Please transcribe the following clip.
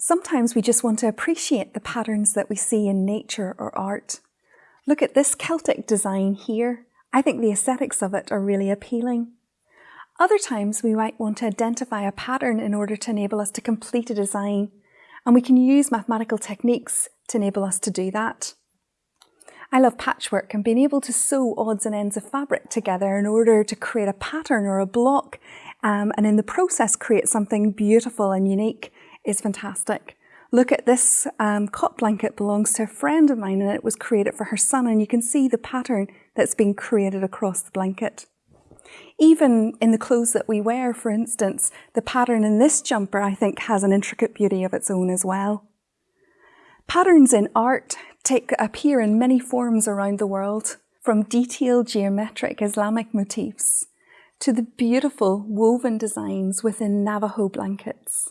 Sometimes we just want to appreciate the patterns that we see in nature or art. Look at this Celtic design here. I think the aesthetics of it are really appealing. Other times we might want to identify a pattern in order to enable us to complete a design, and we can use mathematical techniques to enable us to do that. I love patchwork and being able to sew odds and ends of fabric together in order to create a pattern or a block um, and in the process create something beautiful and unique is fantastic. Look at this um, cot blanket belongs to a friend of mine and it was created for her son and you can see the pattern that's been created across the blanket. Even in the clothes that we wear, for instance, the pattern in this jumper I think has an intricate beauty of its own as well. Patterns in art take, appear in many forms around the world, from detailed geometric Islamic motifs to the beautiful woven designs within Navajo blankets.